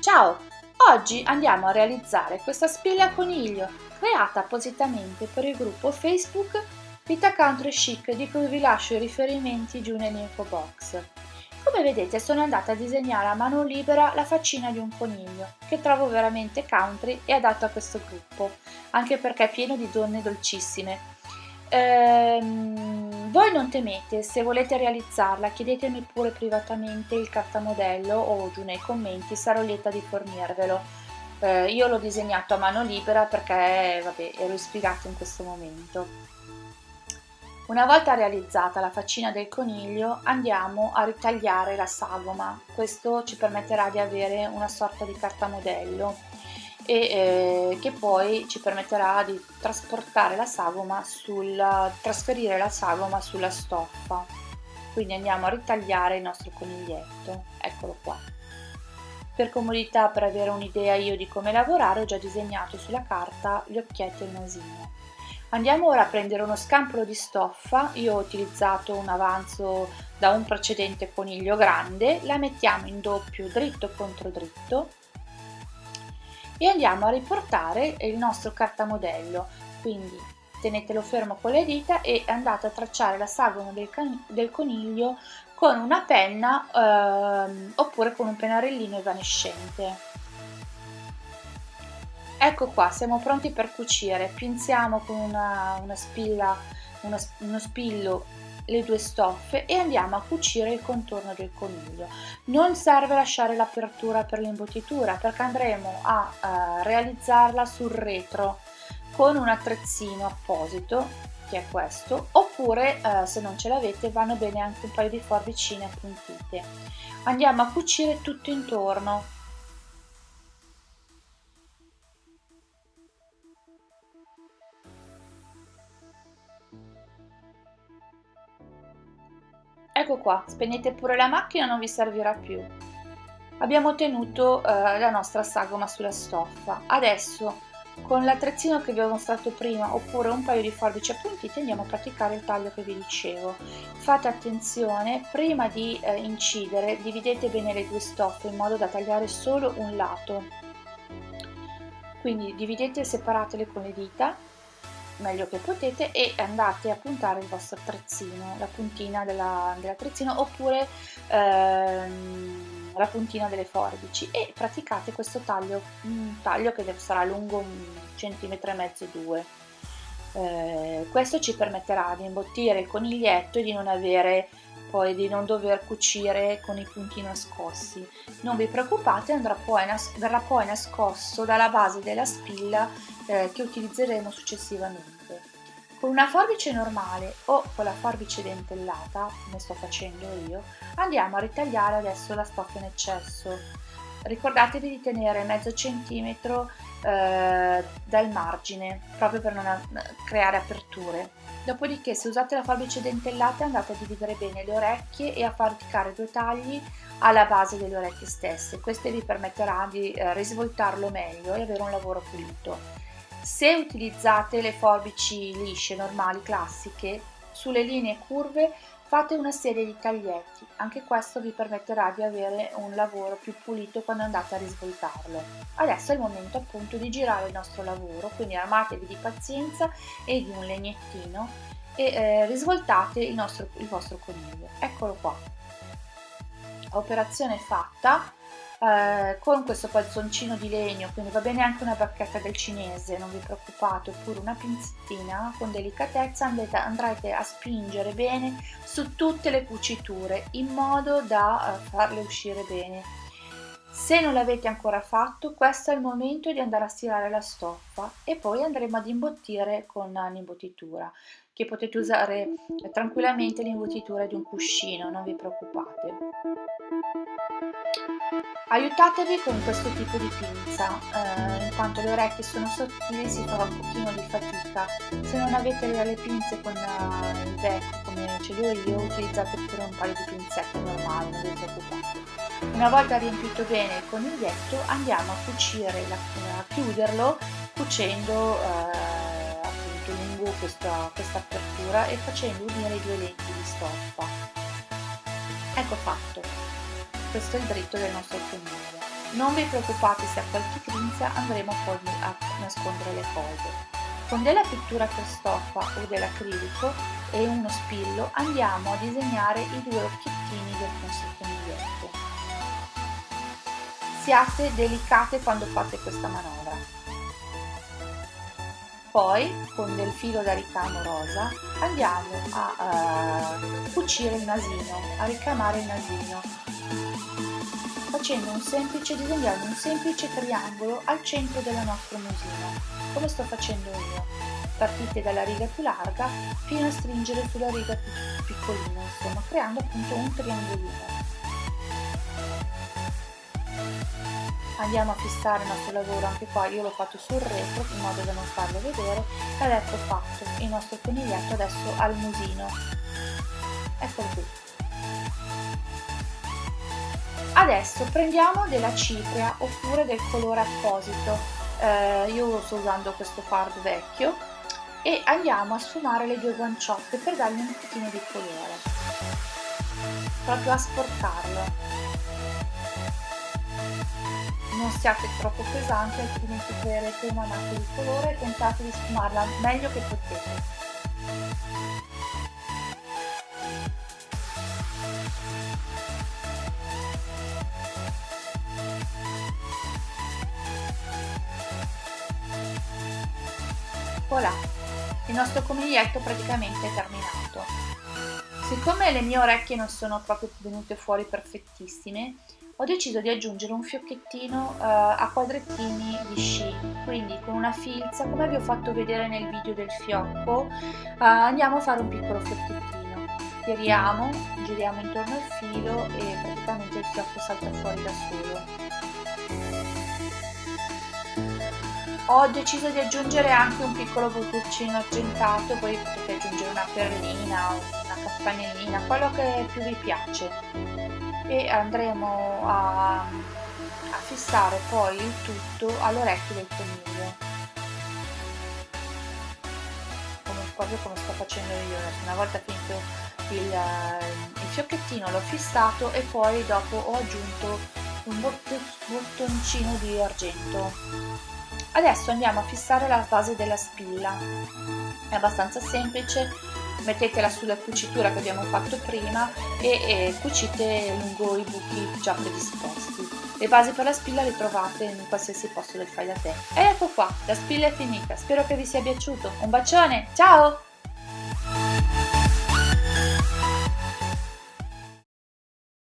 Ciao! Oggi andiamo a realizzare questa spilla coniglio creata appositamente per il gruppo Facebook Vita Country Chic di cui vi lascio i riferimenti giù nell'info box. Come vedete sono andata a disegnare a mano libera la faccina di un coniglio che trovo veramente country e adatto a questo gruppo, anche perché è pieno di donne dolcissime. Ehm, voi non temete, se volete realizzarla chiedetemi pure privatamente il cartamodello o giù nei commenti, sarò lieta di fornirvelo. Eh, io l'ho disegnato a mano libera perché vabbè, ero ispirata in questo momento. Una volta realizzata la faccina del coniglio andiamo a ritagliare la sagoma, questo ci permetterà di avere una sorta di cartamodello e eh, che poi ci permetterà di trasportare la sagoma sul, trasferire la sagoma sulla stoffa. Quindi andiamo a ritagliare il nostro coniglietto, eccolo qua. Per comodità, per avere un'idea io di come lavorare, ho già disegnato sulla carta gli occhietti e il nasino. Andiamo ora a prendere uno scampolo di stoffa, io ho utilizzato un avanzo da un precedente coniglio grande, la mettiamo in doppio dritto contro dritto. E andiamo a riportare il nostro cartamodello, quindi tenetelo fermo con le dita e andate a tracciare la sagoma del, del coniglio con una penna ehm, oppure con un pennarellino evanescente. Ecco qua, siamo pronti per cucire, pinziamo con una, una spilla, una, uno spillo le due stoffe e andiamo a cucire il contorno del coniglio. Non serve lasciare l'apertura per l'imbottitura perché andremo a uh, realizzarla sul retro con un attrezzino apposito che è questo oppure uh, se non ce l'avete vanno bene anche un paio di forbicine appuntite. Andiamo a cucire tutto intorno Ecco qua, spegnete pure la macchina, non vi servirà più. Abbiamo ottenuto eh, la nostra sagoma sulla stoffa. Adesso con l'attrezzino che vi ho mostrato prima oppure un paio di forbici appuntiti andiamo a praticare il taglio che vi dicevo. Fate attenzione, prima di eh, incidere dividete bene le due stoffe in modo da tagliare solo un lato. Quindi dividete e separatele con le dita meglio che potete e andate a puntare il vostro attrezzino, la puntina dell'attrezzino dell oppure ehm, la puntina delle forbici e praticate questo taglio, un taglio che sarà lungo un centimetro e mezzo, due. Eh, questo ci permetterà di imbottire il coniglietto e di non avere poi di non dover cucire con i punti nascosti. Non vi preoccupate, andrà poi, verrà poi nascosto dalla base della spilla eh, che utilizzeremo successivamente. Con una forbice normale o con la forbice dentellata, come sto facendo io, andiamo a ritagliare adesso la stoffa in eccesso. Ricordatevi di tenere mezzo centimetro eh, dal margine, proprio per non creare aperture. Dopodiché se usate la forbice dentellata andate a dividere bene le orecchie e a fabbricare due tagli alla base delle orecchie stesse. Questo vi permetterà di eh, risvoltarlo meglio e avere un lavoro pulito. Se utilizzate le forbici lisce, normali, classiche, sulle linee curve fate una serie di taglietti, anche questo vi permetterà di avere un lavoro più pulito quando andate a risvoltarlo. Adesso è il momento appunto di girare il nostro lavoro, quindi armatevi di pazienza e di un legnettino e eh, risvoltate il, nostro, il vostro coniglio. Eccolo qua. Operazione fatta, eh, con questo calzoncino di legno, quindi va bene anche una bacchetta del cinese, non vi preoccupate, oppure una pinzettina, con delicatezza andrete, andrete a spingere bene su tutte le cuciture in modo da eh, farle uscire bene. Se non l'avete ancora fatto, questo è il momento di andare a stirare la stoffa e poi andremo ad imbottire con l'imbottitura, che potete usare tranquillamente l'imbottitura di un cuscino, non vi preoccupate. Aiutatevi con questo tipo di pinza, eh, in quanto le orecchie sono sottili si fa un pochino di fatica. Se non avete le pinze con uh, il becco come ce le ho io, utilizzate pure un paio di pinzette normali, non vi preoccupate. Una volta riempito bene il coniglietto andiamo a cucire, a chiuderlo cucendo eh, appunto lungo questa, questa apertura e facendo unire i due lenti di stoffa. Ecco fatto, questo è il dritto del nostro coniglio. Non vi preoccupate se a qualche grinzia andremo poi a nascondere le cose. Con della pittura per stoffa o dell'acrilico e uno spillo andiamo a disegnare i due occhiettini del nostro coniglietto. Siate delicate quando fate questa manovra. Poi con del filo da ricamo rosa andiamo a uh, cucire il nasino, a ricamare il nasino facendo un semplice, disegnando un semplice triangolo al centro del nostro musino, come sto facendo io. Partite dalla riga più larga fino a stringere sulla riga più piccolina, insomma, creando appunto un triangolino. Andiamo a fissare il nostro lavoro, anche qua io l'ho fatto sul retro in modo da non farlo vedere ed ecco fatto il nostro coniglietto adesso al musino. Eccolo qui. Adesso prendiamo della cipria oppure del colore apposito, eh, io sto usando questo fardo vecchio e andiamo a sfumare le due guanciotte per dargli un pochino di colore, proprio a sporcarlo. Non siate troppo pesanti altrimenti creerete una macchia di colore e tentate di sfumarla meglio che potete. Voilà, il nostro coniglietto praticamente è terminato. Siccome le mie orecchie non sono proprio venute fuori perfettissime, ho deciso di aggiungere un fiocchettino uh, a quadrettini di sci, quindi con una filza, come vi ho fatto vedere nel video del fiocco, uh, andiamo a fare un piccolo fiocchettino. Tiriamo, giriamo intorno al filo e praticamente il fiocco salta fuori da solo. ho deciso di aggiungere anche un piccolo bottuccino argentato poi potete aggiungere una perlina campanellina quello che più vi piace. E andremo a, a fissare poi il tutto all'orecchio del coniglio. Come, proprio come sto facendo io una volta finito il, il fiocchettino l'ho fissato e poi dopo ho aggiunto un bottoncino di argento. Adesso andiamo a fissare la base della spilla, è abbastanza semplice, mettetela sulla cucitura che abbiamo fatto prima e, e cucite lungo i buchi già predisposti. Le basi per la spilla le trovate in qualsiasi posto del fai da te. Ed ecco qua, la spilla è finita, spero che vi sia piaciuto. Un bacione, ciao!